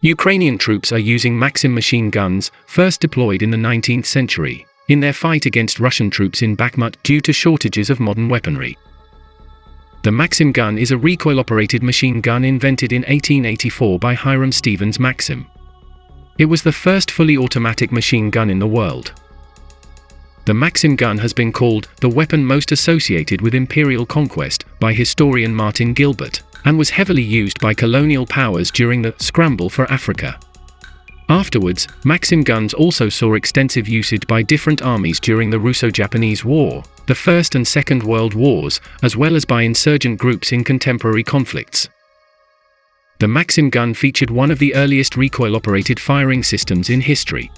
Ukrainian troops are using Maxim machine guns, first deployed in the 19th century, in their fight against Russian troops in Bakhmut due to shortages of modern weaponry. The Maxim gun is a recoil-operated machine gun invented in 1884 by Hiram Stevens Maxim. It was the first fully automatic machine gun in the world. The Maxim gun has been called the weapon most associated with imperial conquest by historian Martin Gilbert, and was heavily used by colonial powers during the scramble for Africa. Afterwards, Maxim guns also saw extensive usage by different armies during the Russo-Japanese War, the First and Second World Wars, as well as by insurgent groups in contemporary conflicts. The Maxim gun featured one of the earliest recoil-operated firing systems in history.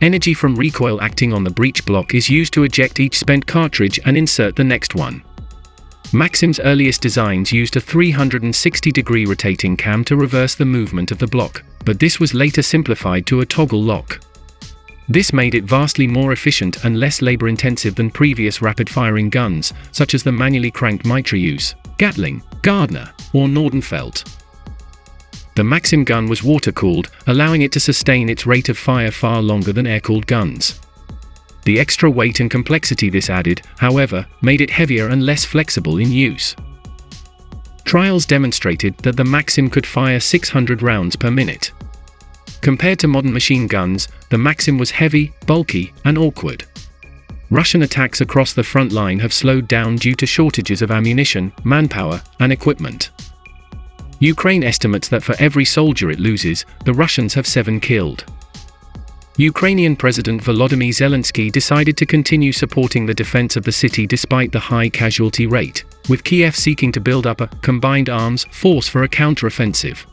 Energy from recoil acting on the breech block is used to eject each spent cartridge and insert the next one. Maxim's earliest designs used a 360-degree rotating cam to reverse the movement of the block, but this was later simplified to a toggle lock. This made it vastly more efficient and less labor-intensive than previous rapid-firing guns, such as the manually cranked Mitrailleuse, Gatling, Gardner, or Nordenfelt. The Maxim gun was water-cooled, allowing it to sustain its rate of fire far longer than air-cooled guns. The extra weight and complexity this added, however, made it heavier and less flexible in use. Trials demonstrated that the Maxim could fire 600 rounds per minute. Compared to modern machine guns, the Maxim was heavy, bulky, and awkward. Russian attacks across the front line have slowed down due to shortages of ammunition, manpower, and equipment. Ukraine estimates that for every soldier it loses, the Russians have seven killed. Ukrainian President Volodymyr Zelensky decided to continue supporting the defense of the city despite the high casualty rate, with Kiev seeking to build up a combined arms force for a counteroffensive.